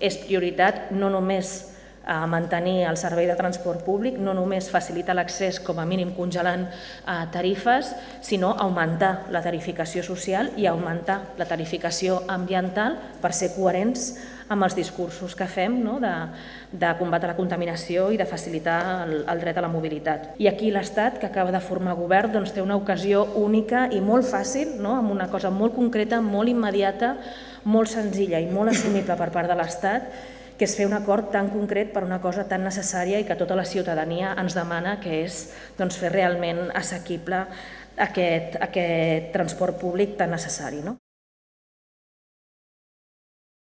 és prioritat no només a mantenir el servei de transport públic, no només facilitar l'accés com a mínim congelant eh, tarifes, sinó augmentar la tarificació social i augmentar la tarificació ambiental per ser coherents amb els discursos que fem no? de, de combatre la contaminació i de facilitar el, el dret a la mobilitat. I aquí l'Estat, que acaba de formar govern, doncs, té una ocasió única i molt fàcil, no? amb una cosa molt concreta, molt immediata, molt senzilla i molt assumible per part de l'Estat, que és fer un acord tan concret per una cosa tan necessària i que tota la ciutadania ens demana, que és doncs, fer realment assequible aquest, aquest transport públic tan necessari. No?